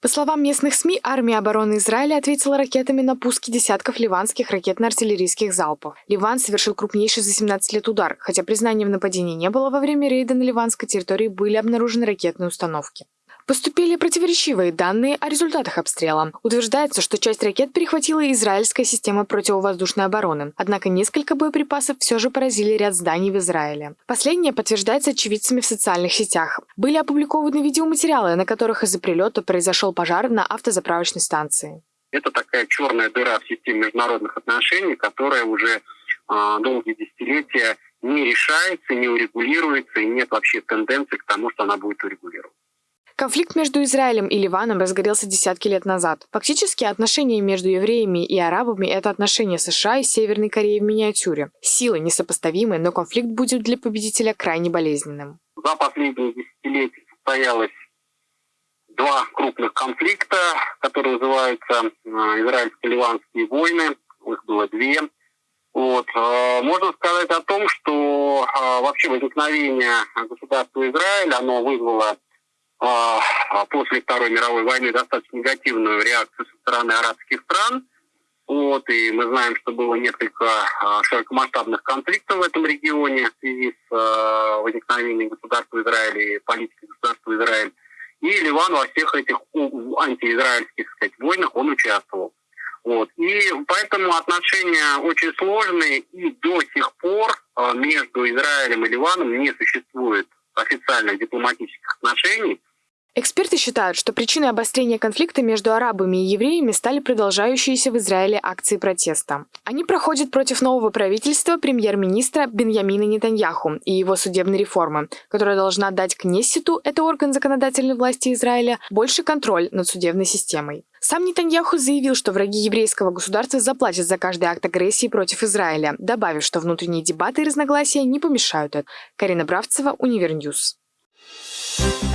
По словам местных СМИ, армия обороны Израиля ответила ракетами на пуски десятков ливанских ракетно-артиллерийских залпов. Ливан совершил крупнейший за 17 лет удар, хотя признания в нападении не было, во время рейда на ливанской территории были обнаружены ракетные установки. Поступили противоречивые данные о результатах обстрела. Утверждается, что часть ракет перехватила израильская система противовоздушной обороны, однако несколько боеприпасов все же поразили ряд зданий в Израиле. Последнее подтверждается очевидцами в социальных сетях. Были опубликованы видеоматериалы, на которых из-за прилета произошел пожар на автозаправочной станции. Это такая черная дыра в системе международных отношений, которая уже э, долгие десятилетия не решается, не урегулируется, и нет вообще тенденции к тому, что она будет урегулирована. Конфликт между Израилем и Ливаном разгорелся десятки лет назад. Фактически отношения между евреями и арабами – это отношения США и Северной Кореи в миниатюре. Силы несопоставимы, но конфликт будет для победителя крайне болезненным. За последние десятилетия состоялось два крупных конфликта, которые называются э, израильско-ливанские войны. Их было две. Вот. Э, можно сказать о том, что э, вообще возникновение государства Израиль, оно вызвало после Второй мировой войны достаточно негативную реакцию со стороны арабских стран. Вот, и мы знаем, что было несколько а, широкомасштабных конфликтов в этом регионе в связи с возникновением государства Израиля и политикой государства Израиль. И Ливан во всех этих антиизраильских сказать, войнах он участвовал. Вот. И поэтому отношения очень сложные, и до сих пор между Израилем и Ливаном не существует официальных дипломатических отношений. Эксперты считают, что причиной обострения конфликта между арабами и евреями стали продолжающиеся в Израиле акции протеста. Они проходят против нового правительства премьер-министра Беньямина Нетаньяху и его судебной реформы, которая должна дать Кнессету, это орган законодательной власти Израиля, больше контроль над судебной системой. Сам Нетаньяху заявил, что враги еврейского государства заплатят за каждый акт агрессии против Израиля, добавив, что внутренние дебаты и разногласия не помешают это. Карина Бравцева, Универньюз. Thank you